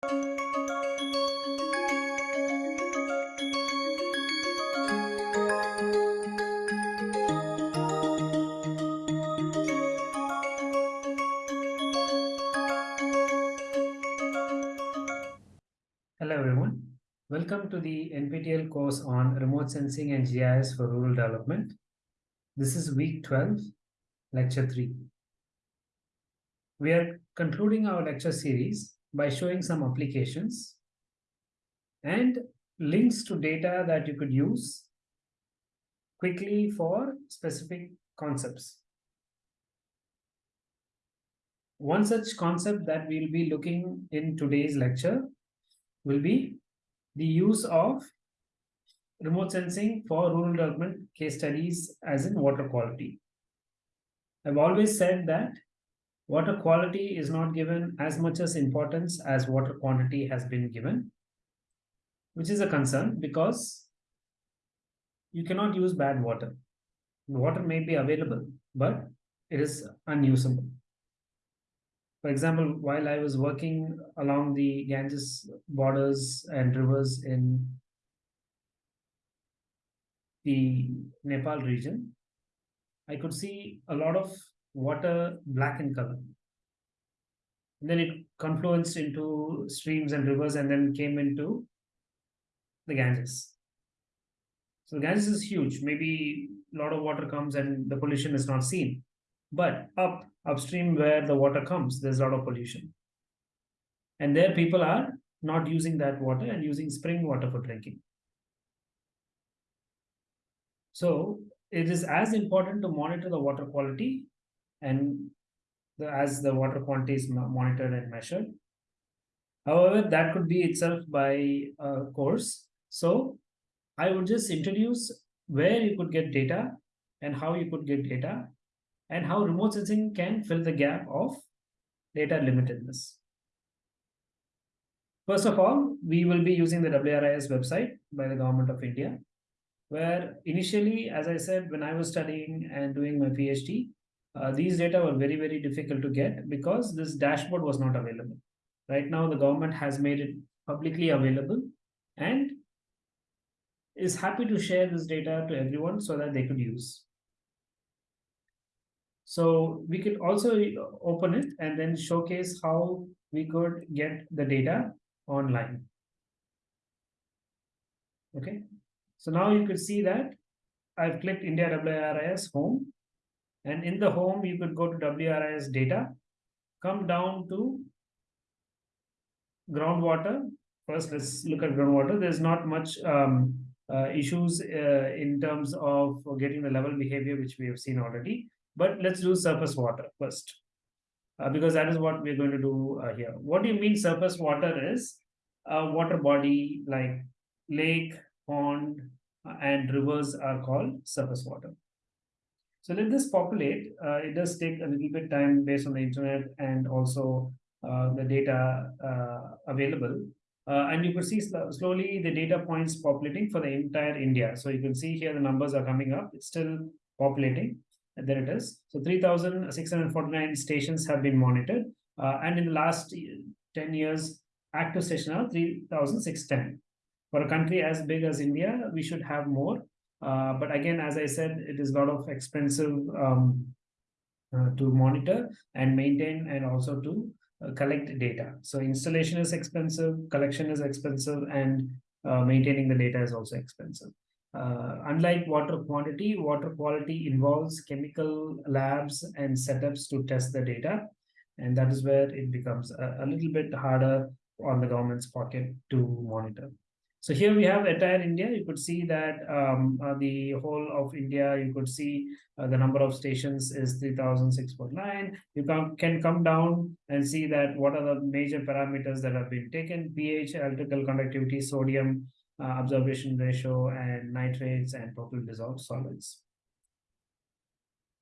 Hello everyone. Welcome to the NPTEL course on remote sensing and GIS for rural development. This is week 12, lecture 3. We are concluding our lecture series by showing some applications and links to data that you could use quickly for specific concepts. One such concept that we'll be looking in today's lecture will be the use of remote sensing for rural development case studies as in water quality. I've always said that water quality is not given as much as importance as water quantity has been given, which is a concern because you cannot use bad water. water may be available, but it is unusable. For example, while I was working along the Ganges borders and rivers in the Nepal region, I could see a lot of water black in color. And then it confluenced into streams and rivers and then came into the Ganges. So the Ganges is huge. Maybe a lot of water comes and the pollution is not seen. But up upstream where the water comes, there's a lot of pollution. And there people are not using that water and using spring water for drinking. So it is as important to monitor the water quality and the, as the water quantity is monitored and measured. However, that could be itself by a course. So I would just introduce where you could get data and how you could get data and how remote sensing can fill the gap of data limitedness. First of all, we will be using the WRIS website by the Government of India, where initially, as I said, when I was studying and doing my PhD, uh, these data were very, very difficult to get because this dashboard was not available. Right now, the government has made it publicly available and is happy to share this data to everyone so that they could use. So we could also open it and then showcase how we could get the data online. Okay, so now you could see that I've clicked India WRIS home and in the home you could go to WRIS data, come down to groundwater. First, let's look at groundwater. There's not much um, uh, issues uh, in terms of getting the level behavior, which we have seen already. But let's do surface water first, uh, because that is what we're going to do uh, here. What do you mean surface water is a water body like lake, pond, uh, and rivers are called surface water. So let this populate. Uh, it does take a little bit time based on the internet and also uh, the data uh, available. and you could see sl slowly the data points populating for the entire India. So you can see here the numbers are coming up. It's still populating. And there it is. So 3,649 stations have been monitored. Uh, and in the last 10 years, active stations are 3,610. For a country as big as India, we should have more. Uh, but again, as I said, it is a lot of expensive um, uh, to monitor and maintain and also to uh, collect data. So installation is expensive, collection is expensive, and uh, maintaining the data is also expensive. Uh, unlike water quantity, water quality involves chemical labs and setups to test the data. And that is where it becomes a, a little bit harder on the government's pocket to monitor. So here we have entire India. You could see that um, uh, the whole of India, you could see uh, the number of stations is 3,649. You can, can come down and see that what are the major parameters that have been taken, pH, electrical conductivity, sodium, uh, absorption ratio and nitrates and total dissolved solids.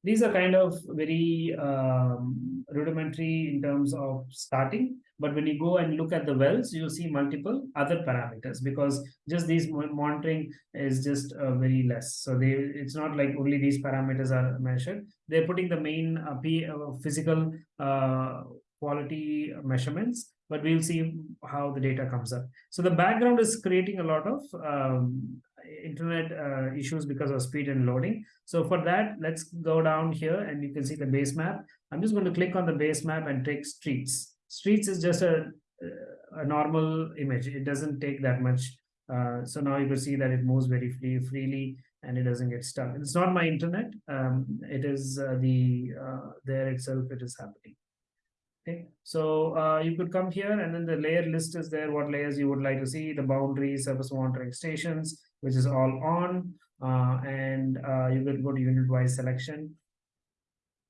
These are kind of very um, rudimentary in terms of starting, but when you go and look at the wells, you see multiple other parameters because just these monitoring is just uh, very less. So they it's not like only these parameters are measured. They're putting the main uh, P, uh, physical uh, quality measurements but we'll see how the data comes up. So the background is creating a lot of um, internet uh, issues because of speed and loading. So for that, let's go down here and you can see the base map. I'm just going to click on the base map and take streets. Streets is just a, a normal image. It doesn't take that much. Uh, so now you can see that it moves very free, freely and it doesn't get stuck. It's not my internet. Um, it is uh, the uh, there itself. It is happening. Okay, so uh, you could come here and then the layer list is there, what layers you would like to see, the boundaries, surface monitoring stations, which is all on, uh, and uh, you could go to unit-wise selection.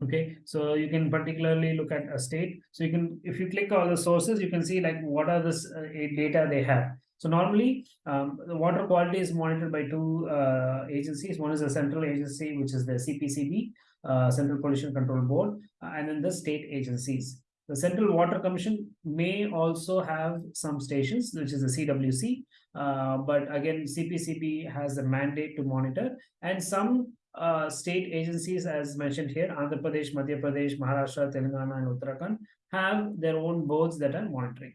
Okay, so you can particularly look at a state. So you can, if you click all the sources, you can see like what are this uh, data they have. So normally, um, the water quality is monitored by two uh, agencies. One is a central agency, which is the CPCB, uh, Central Pollution Control Board, uh, and then the state agencies. The Central Water Commission may also have some stations, which is the CWC, uh, but again, CPCB has a mandate to monitor, and some uh, state agencies, as mentioned here, Andhra Pradesh, Madhya Pradesh, Maharashtra, Telangana, and Uttarakhand, have their own boards that are monitoring.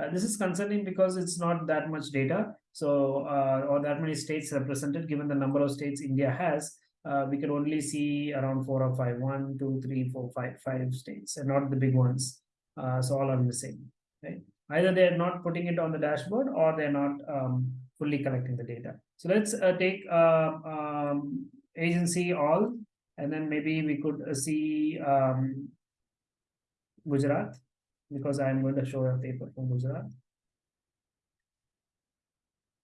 Uh, this is concerning because it's not that much data, so uh, or that many states represented, given the number of states India has uh, we can only see around four or five, one, two, three, four, five, five states, and not the big ones. Uh, so all are missing. Right? Either they're not putting it on the dashboard or they're not um, fully collecting the data. So let's take um, agency all, and then maybe we could uh, see um, Gujarat, because I'm going to show a paper from Gujarat.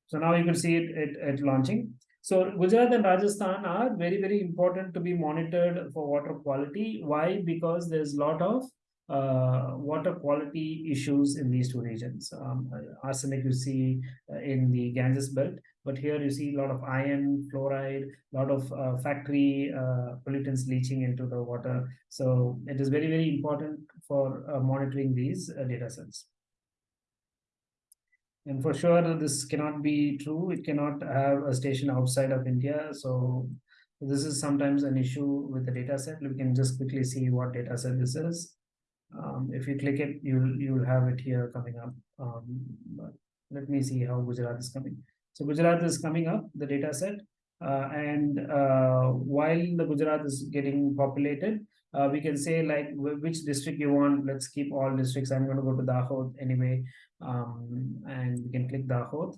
So now you can see it, it, it launching. So Gujarat and Rajasthan are very, very important to be monitored for water quality. Why? Because there's a lot of uh, water quality issues in these two regions. Um, arsenic you see uh, in the Ganges belt, but here you see a lot of iron, fluoride, a lot of uh, factory uh, pollutants leaching into the water. So it is very, very important for uh, monitoring these uh, data sets. And for sure, this cannot be true. It cannot have a station outside of India. So this is sometimes an issue with the data set. We can just quickly see what data set this is. Um, if you click it, you'll you'll have it here coming up. Um, let me see how Gujarat is coming. So Gujarat is coming up, the data set. Uh, and uh, while the Gujarat is getting populated, uh, we can say like which district you want. Let's keep all districts. I'm going to go to Dahod anyway, um, and we can click Dahod.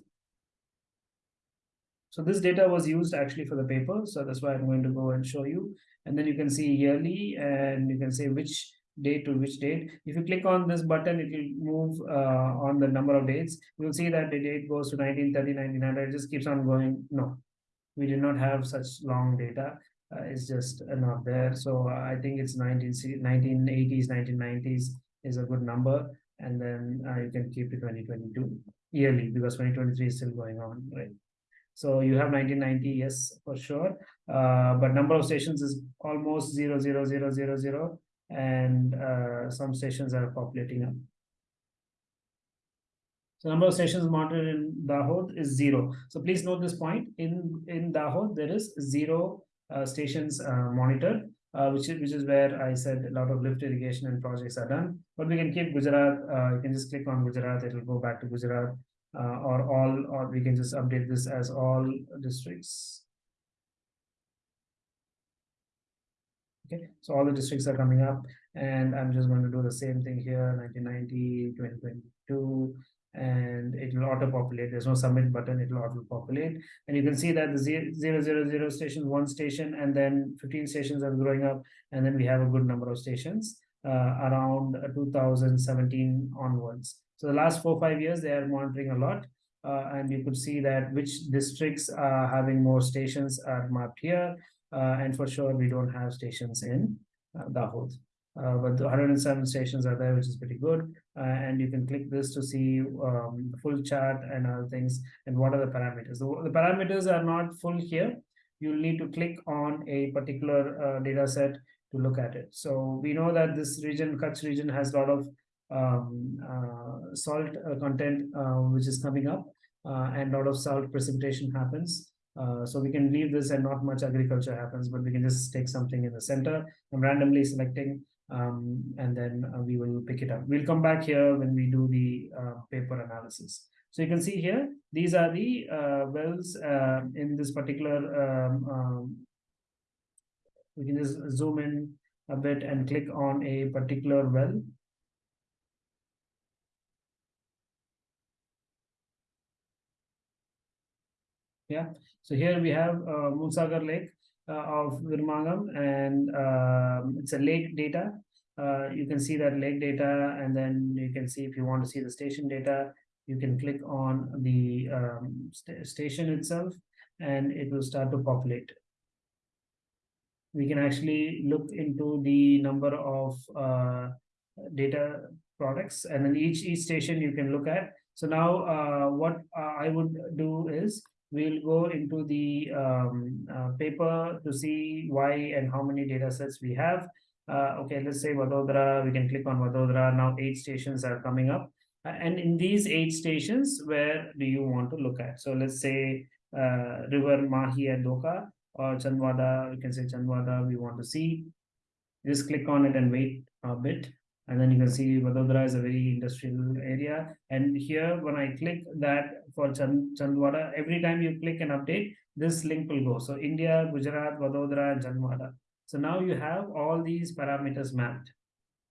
So this data was used actually for the paper. So that's why I'm going to go and show you. And then you can see yearly and you can say which date to which date. If you click on this button, it will move uh, on the number of dates. You'll see that the date goes to 1930, 1900. It just keeps on going. No, we did not have such long data uh, is just uh, not there. So I think it's 19, 1980s, 1990s is a good number. And then uh, you can keep to 2022 yearly because 2023 is still going on, right? So you have 1990, yes, for sure. Uh, but number of stations is almost zero, zero, zero, zero, zero. And uh, some stations are populating up. So number of stations monitored in Dahod is zero. So please note this point. In in Dahod, there is zero uh, stations uh, monitored, uh, which is which is where I said a lot of lift irrigation and projects are done. But we can keep Gujarat. you can just click on Gujarat; it will go back to Gujarat, or all, or we can just update this as all districts. Okay, so all the districts are coming up, and I'm just going to do the same thing here: 1990, 2022, and it will auto populate. There's no submit button, it will auto populate. And you can see that the zero, zero, zero station, one station, and then 15 stations are growing up. And then we have a good number of stations uh, around 2017 onwards. So the last four, five years, they are monitoring a lot. Uh, and you could see that which districts are having more stations are mapped here. Uh, and for sure, we don't have stations in uh, Dahod. Uh, but the 107 stations are there, which is pretty good. Uh, and you can click this to see um, full chart and other things and what are the parameters. The, the parameters are not full here. You'll need to click on a particular uh, data set to look at it. So we know that this region, Kutch region, has a lot of um, uh, salt uh, content uh, which is coming up and a lot of salt precipitation happens. So we can leave this and not much agriculture happens, but we can just take something in the center. I'm randomly selecting um, and then uh, we will pick it up. We'll come back here when we do the uh, paper analysis. So you can see here, these are the uh, wells uh, in this particular, um, um, we can just zoom in a bit and click on a particular well. Yeah, so here we have uh, Moonsagar Lake uh, of Virmangam and um, it's a lake data. Uh, you can see that lake data and then you can see if you want to see the station data, you can click on the um, st station itself and it will start to populate. We can actually look into the number of uh, data products and then each each station you can look at. So now uh, what uh, I would do is we'll go into the um, uh, paper to see why and how many data sets we have. Uh, okay, let's say Vadodara, we can click on Vadodara. Now eight stations are coming up. Uh, and in these eight stations, where do you want to look at? So let's say uh, River Mahi at Doka or Chandwada, you can say Chandwada, we want to see. Just click on it and wait a bit. And then you can see Vadodara is a very industrial area. And here, when I click that for Chand Chandwada, every time you click an update, this link will go. So India, Gujarat, Vadodara, and Chandwada. So now you have all these parameters mapped,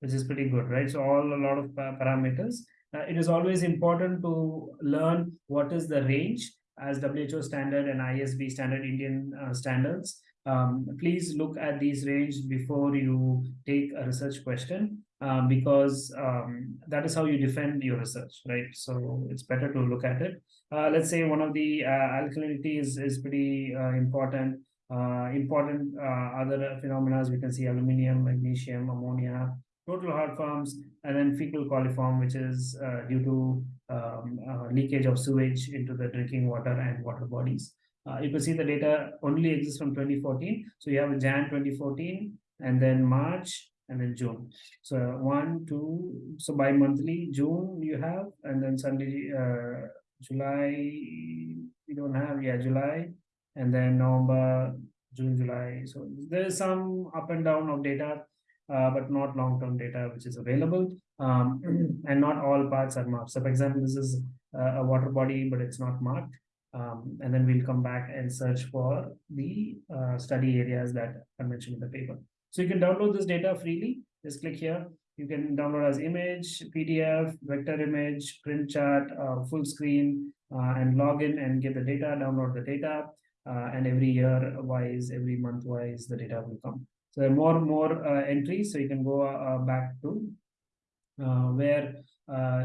which is pretty good, right? So all a lot of parameters uh, it is always important to learn what is the range as WHO standard and ISB standard Indian uh, standards. Um, please look at these range before you take a research question um, because um, that is how you defend your research, right? So it's better to look at it. Uh, let's say one of the uh, alkalinity is, is pretty uh, important. Uh, important other phenomena we can see aluminium, magnesium, ammonia, total heart forms, and then fecal coliform, which is uh, due to um, uh, leakage of sewage into the drinking water and water bodies. Uh, you can see the data only exists from 2014. So you have Jan 2014, and then March, and then June. So one, two, so bi-monthly, June you have, and then Sunday, uh, July, you don't have, yeah, July, and then November, June, July. So there's some up and down of data uh, but not long-term data which is available. Um, and not all parts are marked. So for example, this is a water body, but it's not marked. Um, and then we'll come back and search for the uh, study areas that are mentioned in the paper. So you can download this data freely. Just click here. You can download as image, PDF, vector image, print chart, uh, full screen, uh, and log in and get the data, download the data. Uh, and every year wise, every month wise, the data will come. So there are more and more uh, entries. So you can go uh, back to uh, where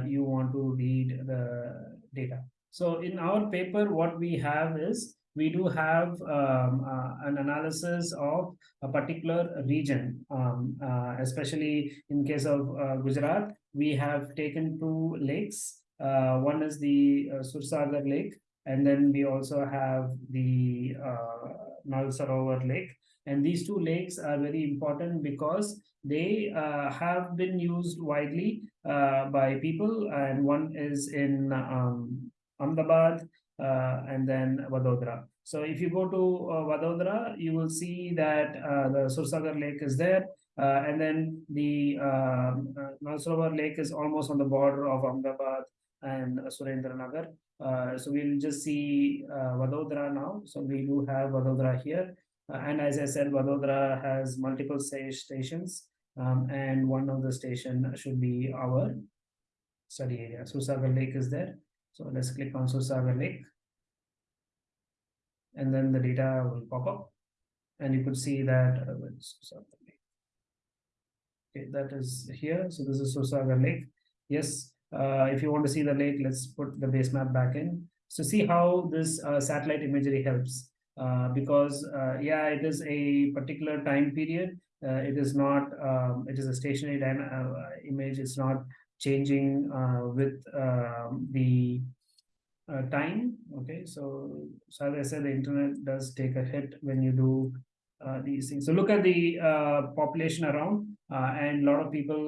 you want to read the data. So in our paper, what we have is we do have um, uh, an analysis of a particular region, um, uh, especially in case of uh, Gujarat, we have taken two lakes. one is the Sursagar Lake, and then we also have the Nal Sarovar Lake. And these two lakes are very important because they uh, have been used widely uh, by people. And one is in um, Ahmedabad uh, and then Vadodara. So if you go to uh, Vadodara, you will see that uh, the Sursagar Lake is there. Uh, and then the uh, Lake is almost on the border of Ahmedabad and Surendranagar. Uh, so we'll just see uh, Vadodara now. So we do have Vadodara here. Uh, and as I said, Vadodara has multiple stations, um, and one of the station should be our study area. Sursagar Lake is there. So let's click on Sursagar Lake. And then the data will pop up. And you could see that uh, Okay, that is here. So this is Sursagar Lake. Yes, uh, if you want to see the lake, let's put the base map back in. So see how this uh, satellite imagery helps. Uh, because uh, yeah, it is a particular time period. Uh, it is not. Um, it is a stationary image. It's not changing with um, the time. Okay, so so as I said, the internet does take a hit when you do uh, these things. So look at the uh, population around, uh, and a lot of people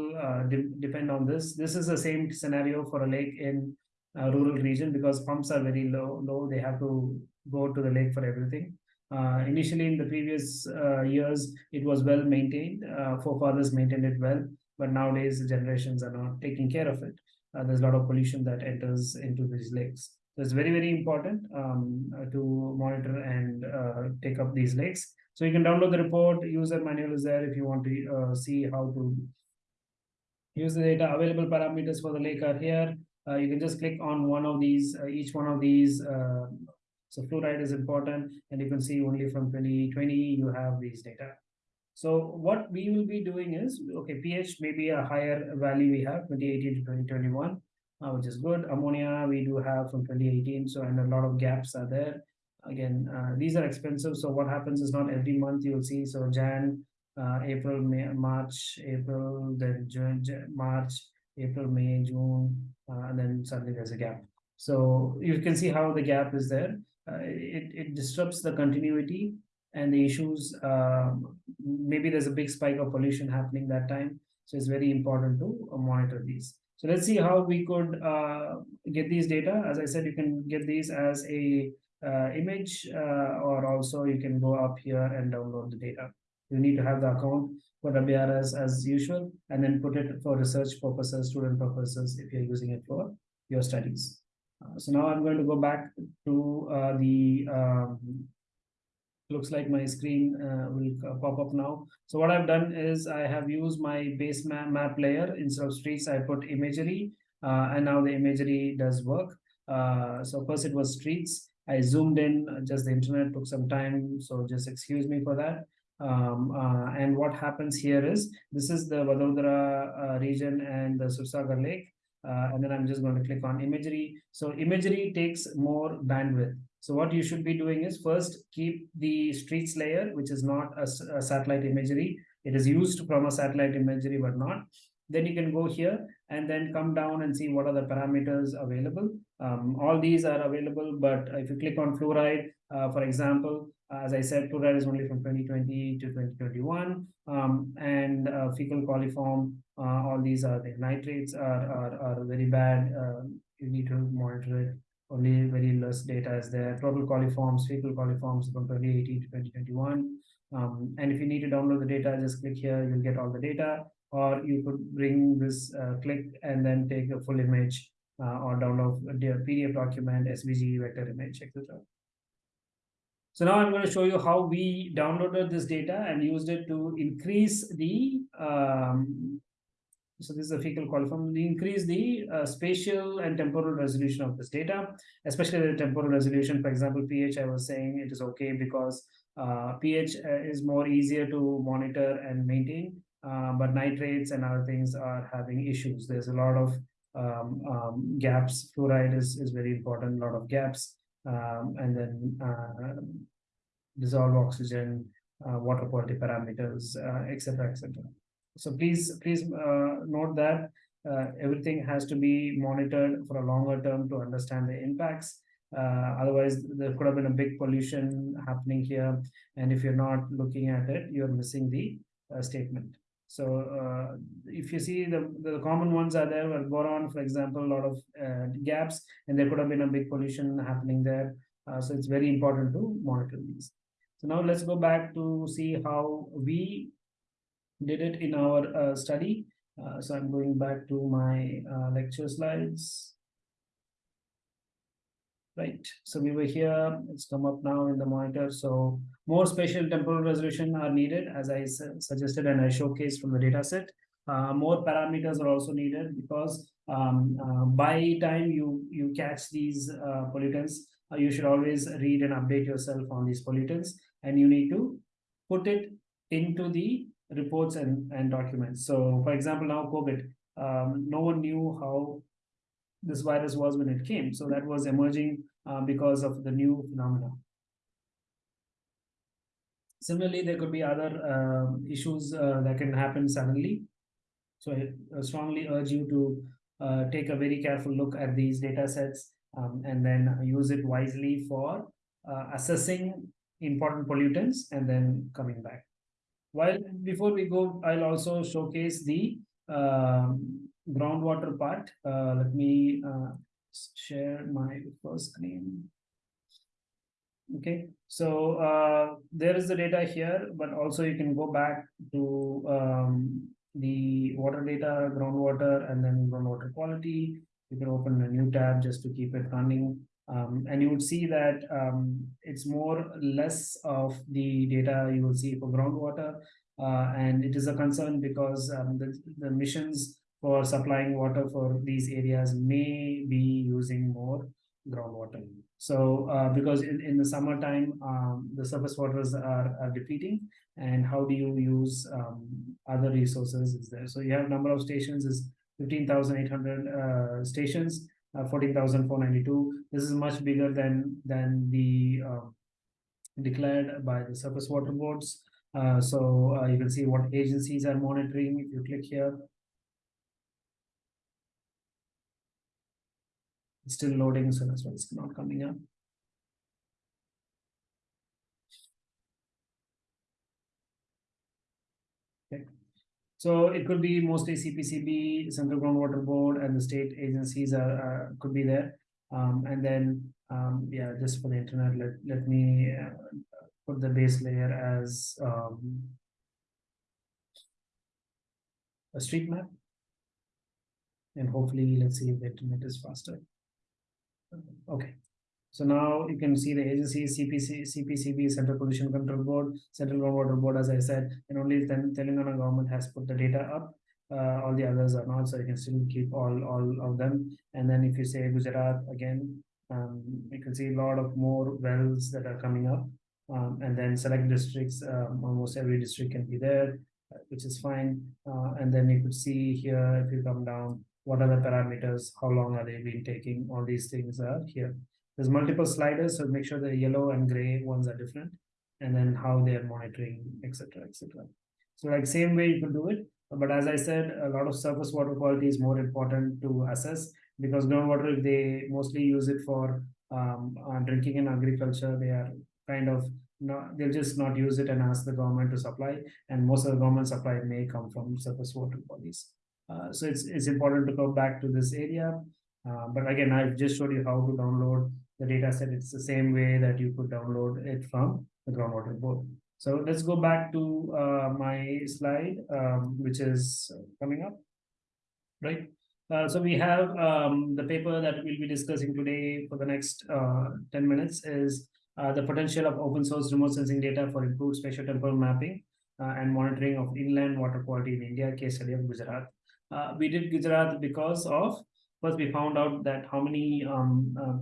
de depend on this. This is the same scenario for a lake in a rural region because pumps are very low. Low, they have to go to the lake for everything. Uh, initially, in the previous uh, years, it was well maintained. Uh, forefathers maintained it well, but nowadays the generations are not taking care of it. Uh, there's a lot of pollution that enters into these lakes. So it's very, very important um, uh, to monitor and uh, take up these lakes. So you can download the report. User manual is there if you want to see how to use the data. Available parameters for the lake are here. you can just click on one of these, each one of these so fluoride is important, and you can see only from 2020 you have these data. So what we will be doing is, okay, pH may be a higher value we have 2018 to 2021, uh, which is good. Ammonia we do have from 2018, so and a lot of gaps are there. Again, uh, these are expensive. So what happens is not every month you'll see. So Jan, uh, April, May, March, April, then June, March, April, May, June, uh, and then suddenly there's a gap. So you can see how the gap is there. Uh, it, it disrupts the continuity and the issues. Um, maybe there's a big spike of pollution happening that time. So it's very important to uh, monitor these. So let's see how we could uh, get these data. As I said, you can get these as a uh, image uh, or also you can go up here and download the data. You need to have the account for WRS as usual and then put it for research purposes, student purposes if you're using it for your studies. Uh, so now I'm going to go back to uh, the um, looks like my screen uh, will pop up now. So what I've done is I have used my base map, map layer instead of streets. I put imagery uh, and now the imagery does work. Uh, so first it was streets. I zoomed in just the internet took some time. So just excuse me for that. Um, uh, and what happens here is this is the Vadodara region and the Sursagar Lake. Uh, and then I'm just going to click on imagery. So imagery takes more bandwidth. So what you should be doing is first keep the streets layer, which is not a, a satellite imagery. It is used from a satellite imagery, but not. Then you can go here and then come down and see what are the parameters available. Um, all these are available, but if you click on fluoride, uh, for example, as I said, fluoride is only from 2020 to 2021, um, and uh, fecal coliform, uh, all these are the nitrates are, are, are very bad. Um, you need to monitor it. Only very less data is there. Total coliforms, fecal coliforms from 2018 to 2021. Um, and if you need to download the data, just click here, you'll get all the data. Or you could bring this uh, click and then take a full image uh, or download a PDF document, SVG, vector image, etc. So now I'm going to show you how we downloaded this data and used it to increase the, um, so this is a fecal coliform, we increase the uh, spatial and temporal resolution of this data, especially the temporal resolution. For example, pH, I was saying it is okay because uh, pH uh, is more easier to monitor and maintain, uh, but nitrates and other things are having issues. There's a lot of um, um, gaps. Fluoride is, is very important, a lot of gaps um, and then uh, dissolved oxygen, uh, water quality parameters, etc., etc. So please, please uh, note that uh, everything has to be monitored for a longer term to understand the impacts. otherwise, there could have been a big pollution happening here, and if you're not looking at it, you're missing the statement. So uh, if you see the, the common ones are there, well, boron, for example, a lot of uh, gaps, and there could have been a big pollution happening there. Uh, so it's very important to monitor these. So now let's go back to see how we did it in our uh, study. Uh, so I'm going back to my uh, lecture slides. Right, so we were here, it's come up now in the monitor. So more spatial temporal resolution are needed, as I suggested and I showcased from the data set. Uh, more parameters are also needed because um, uh, by time you, you catch these uh, pollutants, you should always read and update yourself on these pollutants and you need to put it into the reports and, and documents. So for example, now COVID, um, no one knew how this virus was when it came. So that was emerging uh, because of the new phenomena. Similarly, there could be other uh, issues uh, that can happen suddenly. So I strongly urge you to uh, take a very careful look at these data sets um, and then use it wisely for uh, assessing important pollutants and then coming back. While before we go, I'll also showcase the um, groundwater part. Uh, let me uh, share my first screen. Okay, so uh, there is the data here, but also you can go back to um, the water data, groundwater, and then groundwater quality. You can open a new tab just to keep it running. Um, and you would see that um, it's more less of the data you will see for groundwater. Uh, and it is a concern because um, the, the missions for supplying water for these areas may be using more groundwater. So uh, because in, in the summertime, um, the surface waters are, are depleting and how do you use um, other resources is there. So you have number of stations is 15,800 uh, stations, uh, 14,492. This is much bigger than, than the uh, declared by the surface water boards. Uh, so you can see what agencies are monitoring. If you click here, It's still loading, so that's why it's not coming up. Okay. So it could be mostly CPCB, Central Groundwater Board, and the state agencies are, could be there. Um, and then, um, yeah, just for the internet, let, let me uh, put the base layer as um, a street map. And hopefully, let's see if the internet is faster. Okay. So now you can see the agencies, CPC, CPCB, Central Pollution Control Board, Central Groundwater Board, as I said, and only then Telangana government has put the data up. Uh, all the others are not, so you can still keep all all of them. And then if you say Gujarat again, um, you can see a lot of more wells that are coming up. Um, and then select districts, um, almost every district can be there, uh, which is fine. Uh, and then you could see here, if you come down, what are the parameters, how long are they been taking, all these things are here. There's multiple sliders, so make sure the yellow and gray ones are different, and then how they are monitoring, etc., etc. So like same way you can do it, but as I said, a lot of surface water quality is more important to assess because groundwater, if they mostly use it for um, uh, drinking and agriculture, they are kind of not, they'll just not use it and ask the government to supply, and most of the government supply may come from surface water bodies. Uh, so it's, it's important to go back to this area. Uh, but again, I've just showed you how to download the data set. It's the same way that you could download it from the groundwater board. So let's go back to uh, my slide, um, which is coming up, right? Uh, so we have um, the paper that we'll be discussing today for the next uh, 10 minutes is uh, the potential of open source remote sensing data for improved spatial temporal mapping and monitoring of inland water quality in India, case study of Gujarat uh, we did Gujarat because of first we found out that how many um, uh,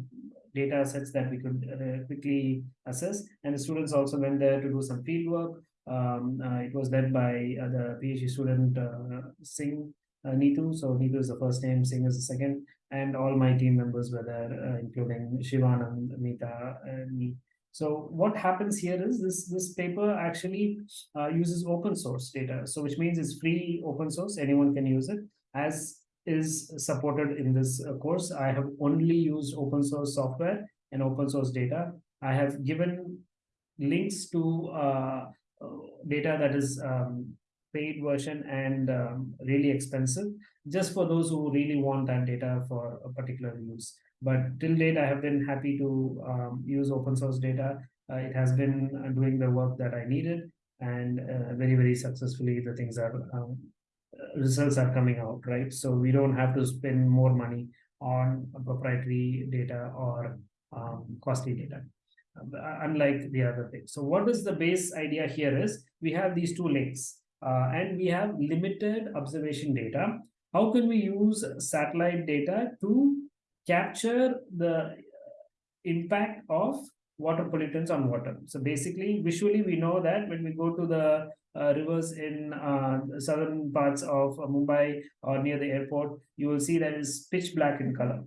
data sets that we could uh, quickly assess, and the students also went there to do some field work. Um, uh, it was led by uh, the PhD student uh, Singh Neetu. So Neetu is the first name, Singh is the second, and all my team members were there, including Shivanand, and me. So what happens here is this, this paper actually uh, uses open source data. So which means it's free open source, anyone can use it as is supported in this uh, course. I have only used open source software and open source data. I have given links to uh, uh data that is um, paid version and um, really expensive just for those who really want that data for a particular use. But till date, I have been happy to um, use open source data. Uh, it has been uh, doing the work that I needed and uh, very, very successfully the things are, um, results are coming out, right? So we don't have to spend more money on proprietary data or um, costly data uh, unlike the other things. So what is the base idea here is we have these two links uh, and we have limited observation data. How can we use satellite data to capture the impact of water pollutants on water. So basically, visually, we know that when we go to the uh, rivers in uh, southern parts of uh, Mumbai or near the airport, you will see that it's pitch black in color.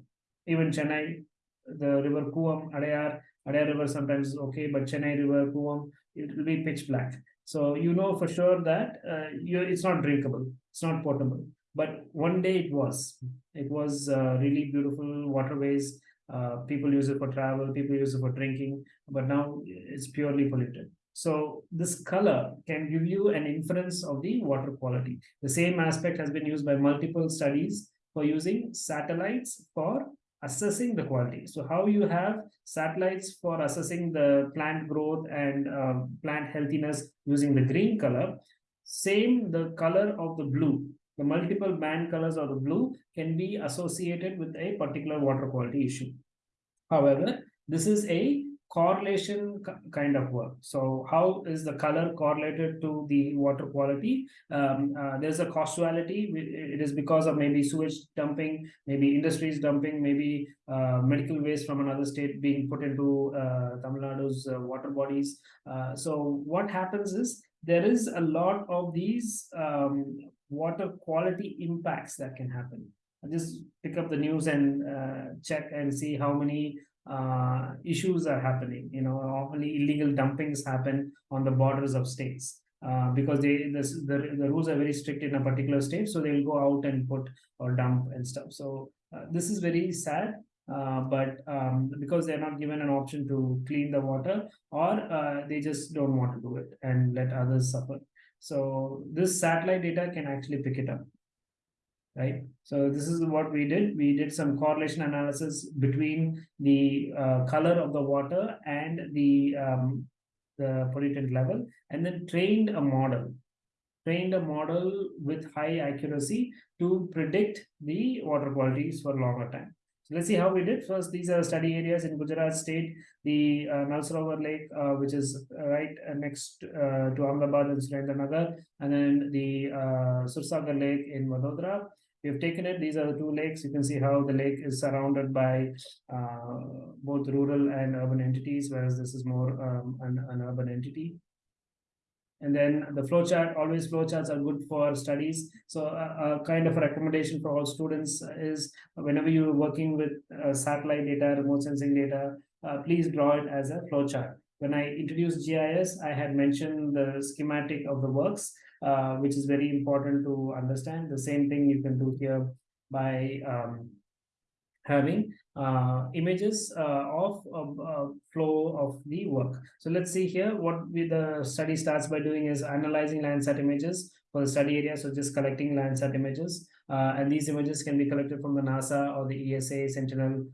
Even Chennai, the river Cooum, Adyar, Adyar river sometimes is okay, but Chennai river, Cooum, it will be pitch black. So you know for sure that uh, it's not drinkable, it's not potable. But one day it was. It was uh, really beautiful waterways. Uh, people use it for travel, people use it for drinking, but now it's purely polluted. So this color can give you an inference of the water quality. The same aspect has been used by multiple studies for using satellites for assessing the quality. So how you have satellites for assessing the plant growth and uh, plant healthiness using the green color, same the color of the blue, the multiple band colors of the blue can be associated with a particular water quality issue. However, this is a correlation kind of work. So how is the color correlated to the water quality? Um, uh, there's a causality. It is because of maybe sewage dumping, maybe industries dumping, maybe uh, medical waste from another state being put into uh, Tamil Nadu's uh, water bodies. Uh, so what happens is there is a lot of these um, water quality impacts that can happen. I just pick up the news and uh, check and see how many uh, issues are happening. You know, often illegal dumpings happen on the borders of states. Uh, because they this, the, the rules are very strict in a particular state so they'll go out and put or dump and stuff so uh, this is very sad uh, but um, because they're not given an option to clean the water or uh, they just don't want to do it and let others suffer so this satellite data can actually pick it up right? So this is what we did. We did some correlation analysis between the uh, color of the water and the um, the pollutant level, and then trained a model, trained a model with high accuracy to predict the water qualities for longer time. So let's see how we did. First, these are study areas in Gujarat state, the uh, Nalsarovar Lake, uh, which is right uh, next uh, to Ahmedabad and Surendranagar, and then the uh, Sursagar Lake in Vadodara, we have taken it. These are the two lakes. You can see how the lake is surrounded by uh, both rural and urban entities, whereas this is more um, an, an urban entity. And then the flowchart, always flowcharts are good for studies. So a, a, kind of a recommendation for all students is whenever you're working with uh, satellite data, remote sensing data, uh, please draw it as a flowchart. When I introduced GIS, I had mentioned the schematic of the works uh, which is very important to understand. The same thing you can do here by um, having uh, images uh, of uh, flow of the work. So let's see here what we, the study starts by doing is analyzing Landsat images for the study area. So just collecting Landsat images uh, and these images can be collected from the NASA or the ESA Sentinel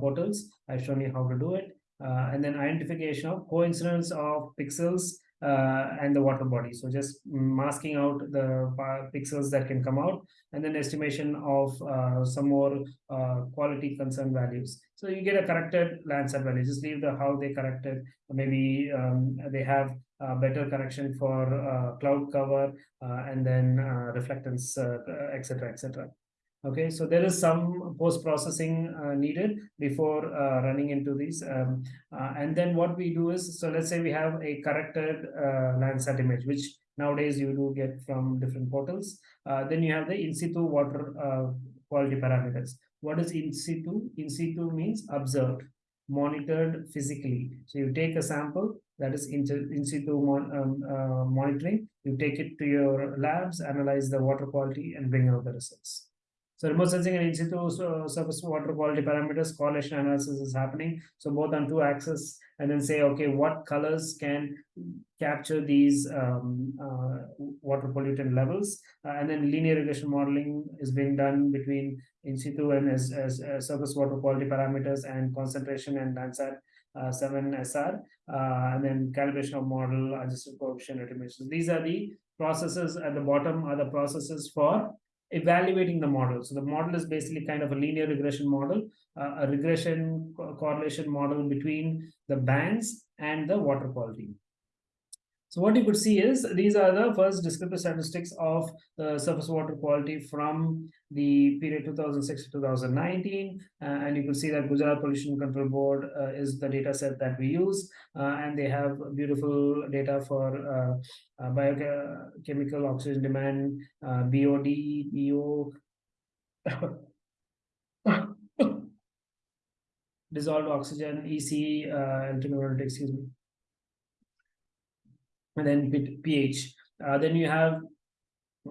portals. I've shown you how to do it. and then identification of coincidence of pixels uh, and the water body. So just masking out the pixels that can come out and then estimation of uh, some more uh, quality concern values. So you get a corrected Landsat value, just leave the how they corrected. Maybe um, they have better correction for uh, cloud cover uh, and then uh, reflectance, etc., etc. Okay, so there is some post-processing uh, needed before uh, running into these. Um, uh, and then what we do is, so let's say we have a corrected uh, Landsat image, which nowadays you do get from different portals. Uh, then you have the in situ water uh, quality parameters. What is in situ? In situ means observed, monitored physically. So you take a sample that is in, in situ mon, um, monitoring, you take it to your labs, analyze the water quality and bring out the results. So remote sensing and in situ uh, surface water quality parameters correlation analysis is happening. So both on two axes and then say, okay, what colors can capture these um, uh, water pollutant levels. Uh, and then linear regression modeling is being done between in situ and as, as, as surface water quality parameters and concentration and Landsat uh, 7 SR, uh, and then calibration of model, adjusted coefficient estimations. These are the processes at the bottom are the processes for evaluating the model. So the model is basically kind of a linear regression model, uh, a regression co correlation model between the bands and the water quality. So what you could see is these are the first descriptive statistics of the surface water quality from the period 2006 to 2019. Uh, and you can see that Gujarat Pollution Control Board uh, is the data set that we use. Uh, and they have beautiful data for uh, uh, biochemical oxygen demand, BOD, BO, dissolved oxygen, EC, uh, excuse me and then pH. Uh, then you have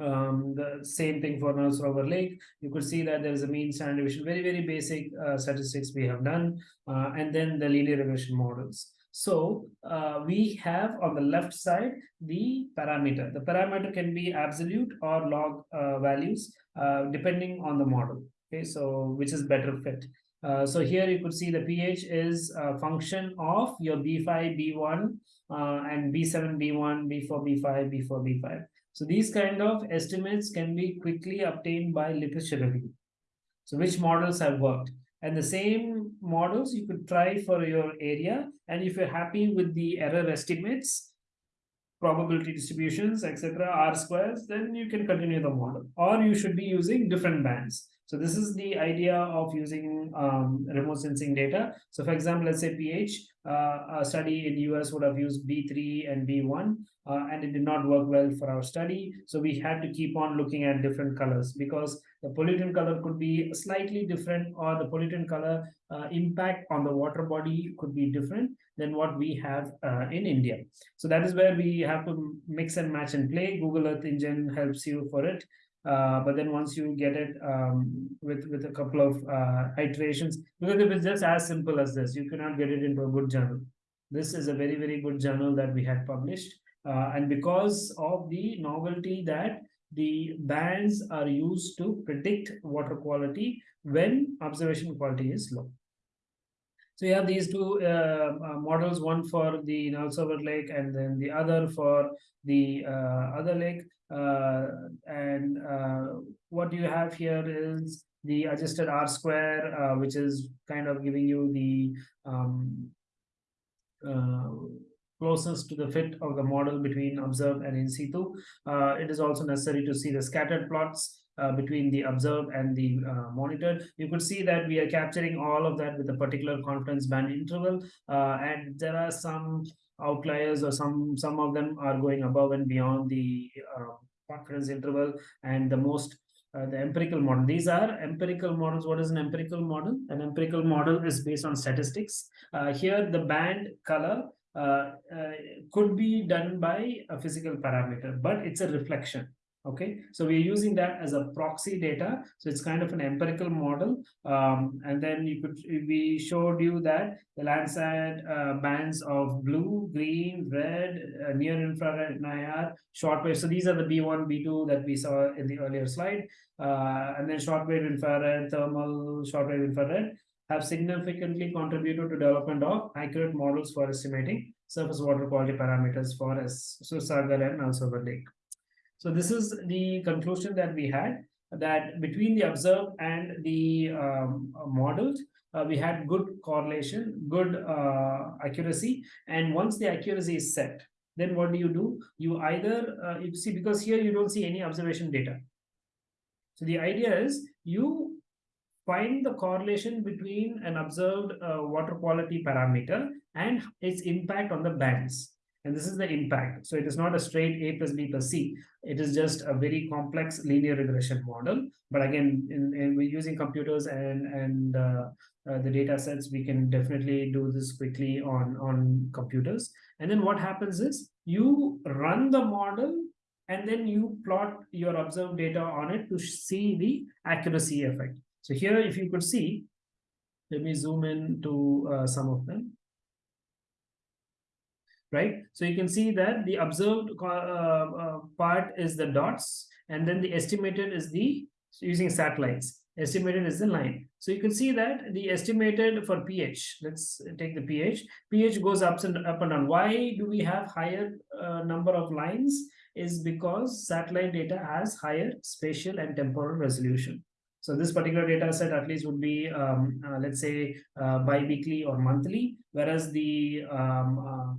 um, the same thing for Nalsarovar Lake. You could see that there is a mean standard deviation, very, very basic uh, statistics we have done, uh, and then the linear regression models. So uh, we have on the left side the parameter. The parameter can be absolute or log uh, values uh, depending on the model. Okay, so which is better fit. Uh, so here you could see the pH is a function of your B5, B1, uh, and B7, B1, B4, B5, B4, B5. So these kind of estimates can be quickly obtained by literature review. So which models have worked? And the same models you could try for your area. And if you're happy with the error estimates, probability distributions, etc., R squares, then you can continue the model. Or you should be using different bands. So this is the idea of using um, remote sensing data. So for example, let's say pH, uh, a study in US would have used B3 and B1, uh, and it did not work well for our study. So we had to keep on looking at different colors because the pollutant color could be slightly different or the pollutant color uh, impact on the water body could be different than what we have uh, in India. So that is where we have to mix and match and play. Google Earth Engine helps you for it. Uh, but then once you get it um, with with a couple of uh, iterations, because if it's just as simple as this, you cannot get it into a good journal. This is a very very good journal that we had published, uh, and because of the novelty that the bands are used to predict water quality when observation quality is low. So you have these two uh, uh, models, one for the Nal Lake and then the other for the uh, other lake. Uh, and uh, what you have here is the adjusted R square, which is kind of giving you the um, closest to the fit of the model between observed and in situ. it is also necessary to see the scattered plots uh, between the observed and the uh, monitored. You could see that we are capturing all of that with a particular confidence band interval. Uh, and there are some outliers or some some of them are going above and beyond the uh, confidence interval and the most uh, the empirical model. These are empirical models. What is an empirical model? An empirical model is based on statistics. Uh, here, the band color uh, could be done by a physical parameter, but it's a reflection okay so we're using that as a proxy data. So it's kind of an empirical model. Um, and then you could we showed you that the landsat uh, bands of blue green red uh, near infrared and NIR shortwave so these are the b1 b2 that we saw in the earlier slide. Uh, and then shortwave infrared thermal shortwave infrared have significantly contributed to development of accurate models for estimating surface water quality parameters for Sursagar and also the lake so this is the conclusion that we had that between the observed and the um, modeled, uh, we had good correlation, good uh, accuracy. And once the accuracy is set, then what do you do? You either, uh, you see, because here you don't see any observation data. So the idea is you find the correlation between an observed uh, water quality parameter and its impact on the bands and this is the impact. So it is not a straight A plus B plus C. It is just a very complex linear regression model. But again, in, in using computers and and uh, uh, the data sets, we can definitely do this quickly on on computers. And then what happens is you run the model and then you plot your observed data on it to see the accuracy effect. So here, if you could see, let me zoom in to uh, some of them right? So you can see that the observed uh, uh, part is the dots, and then the estimated is the using satellites. Estimated is the line. So you can see that the estimated for pH, let's take the pH, pH goes up and up and down. Why do we have higher uh, number of lines? Is because satellite data has higher spatial and temporal resolution. So this particular data set at least would be, um, uh, let's say, uh, bi-weekly or monthly, whereas the um, uh,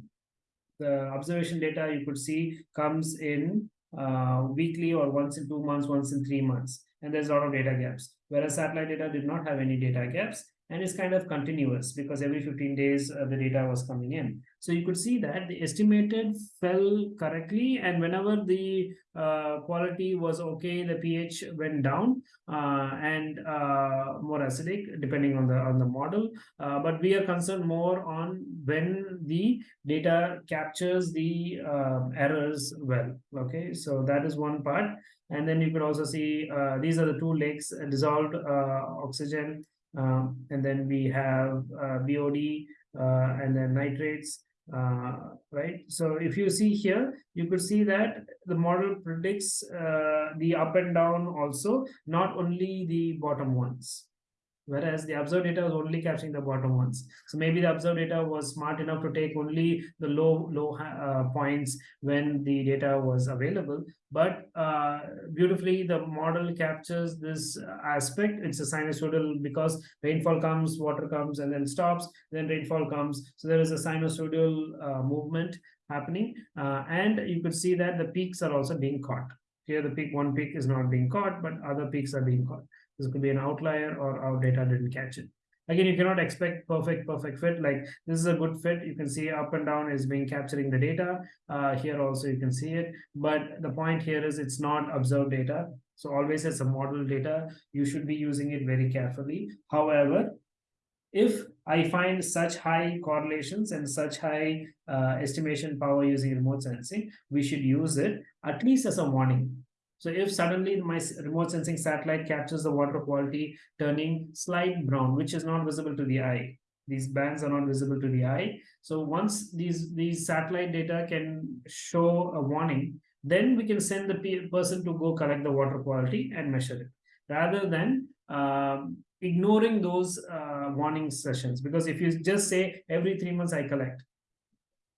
the observation data you could see comes in uh, weekly or once in two months, once in three months. And there's a lot of data gaps. Whereas satellite data did not have any data gaps and it's kind of continuous because every 15 days uh, the data was coming in. So you could see that the estimated fell correctly and whenever the uh, quality was okay, the pH went down uh, and uh, more acidic depending on the on the model. Uh, but we are concerned more on when the data captures the um, errors well. Okay, so that is one part. And then you could also see uh, these are the two lakes dissolved oxygen um, and then we have uh, BOD uh, and then nitrates, uh, right? So if you see here, you could see that the model predicts the up and down also, not only the bottom ones. Whereas the observed data was only capturing the bottom ones. So maybe the observed data was smart enough to take only the low low uh, points when the data was available. But uh, beautifully, the model captures this aspect. It's a sinusoidal because rainfall comes, water comes, and then stops. Then rainfall comes. So there is a sinusoidal uh, movement happening, uh, and you could see that the peaks are also being caught. Here, the peak one peak is not being caught, but other peaks are being caught. This could be an outlier or our data didn't catch it. Again, you cannot expect perfect, perfect fit. Like this is a good fit. You can see up and down is being capturing the data. Uh, here also you can see it. But the point here is it's not observed data. So always as a model data, you should be using it very carefully. However, if I find such high correlations and such high uh, estimation power using remote sensing, we should use it at least as a warning. So if suddenly my remote sensing satellite captures the water quality turning slight brown, which is not visible to the eye, these bands are not visible to the eye. So once these, these satellite data can show a warning, then we can send the person to go collect the water quality and measure it rather than um, ignoring those uh, warning sessions. Because if you just say every three months I collect,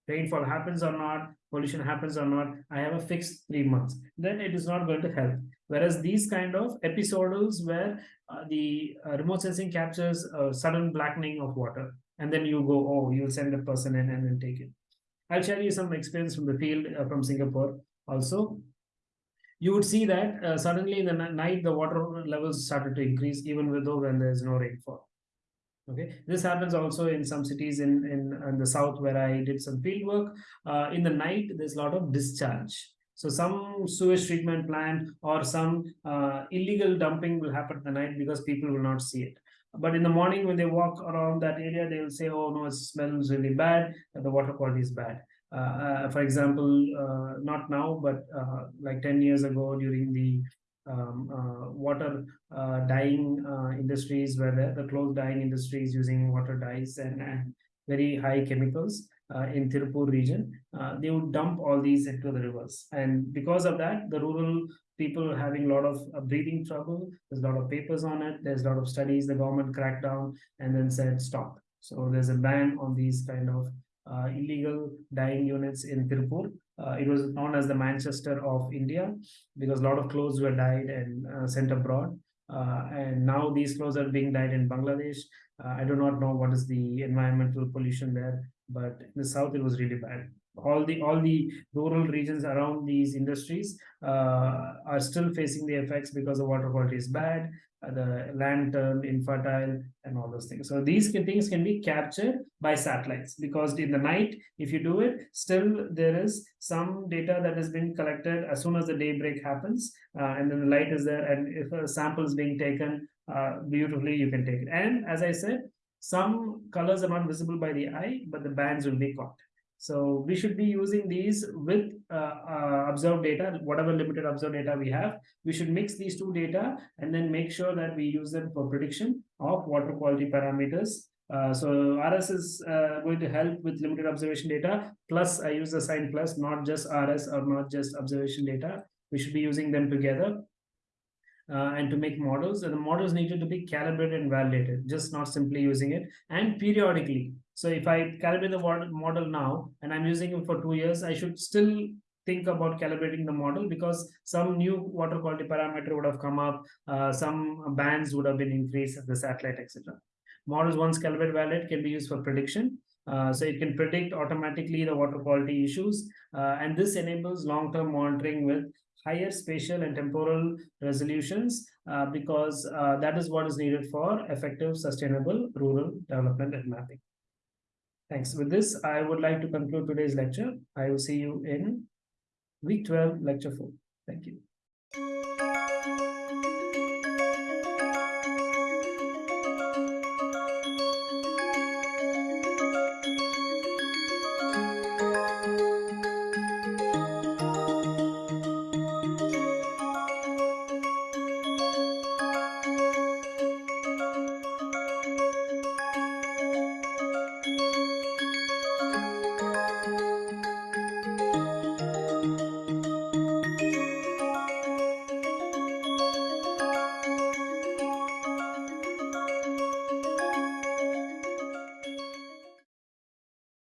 rainfall happens or not, pollution happens or not, I have a fixed three months, then it is not going to help. Whereas these kind of episodals where uh, the uh, remote sensing captures a sudden blackening of water, and then you go, oh, you'll send a person in and then take it. I'll share you some experience from the field uh, from Singapore also. You would see that uh, suddenly in the night, the water levels started to increase even though when there is no rainfall. Okay, this happens also in some cities in, in, in the south where I did some field work. Uh, in the night, there's a lot of discharge. So some sewage treatment plant or some uh, illegal dumping will happen at the night because people will not see it. But in the morning, when they walk around that area, they will say, oh, no, it smells really bad. The water quality is bad. Uh, uh for example, uh, not now, but uh, like 10 years ago during the um, uh, water uh, dyeing uh, industries where the, the clothes dyeing industries using water dyes and, and very high chemicals uh, in Tirupur region, uh, they would dump all these into the rivers. And because of that, the rural people having a lot of uh, breathing trouble. There's a lot of papers on it. There's a lot of studies. The government cracked down and then said stop. So there's a ban on these kind of illegal dyeing units in Tirupur. Uh, it was known as the Manchester of India because a lot of clothes were dyed and uh, sent abroad. Uh, and now these clothes are being dyed in Bangladesh. Uh, I do not know what is the environmental pollution there, but in the south it was really bad. All the all the rural regions around these industries uh, are still facing the effects because the water quality is bad the land turned infertile and all those things. So these things can be captured by satellites because in the night, if you do it, still there is some data that has been collected as soon as the daybreak happens uh, and then the light is there and if a sample is being taken uh, beautifully, you can take it. And as I said, some colors are not visible by the eye, but the bands will be caught. So we should be using these with uh, uh, observed data, whatever limited observed data we have. We should mix these two data and then make sure that we use them for prediction of water quality parameters. Uh, so RS is uh, going to help with limited observation data. Plus, I use the sign plus, not just RS or not just observation data. We should be using them together. Uh, and to make models, and the models needed to be calibrated and validated, just not simply using it. And periodically, so if I calibrate the model now and I'm using it for two years, I should still think about calibrating the model because some new water quality parameter would have come up, uh, some bands would have been increased at the satellite, etc. Models once calibrated valid can be used for prediction. Uh, so it can predict automatically the water quality issues. Uh, and this enables long-term monitoring with higher spatial and temporal resolutions uh, because uh, that is what is needed for effective sustainable rural development and mapping. Thanks. With this, I would like to conclude today's lecture. I will see you in week 12, lecture 4. Thank you.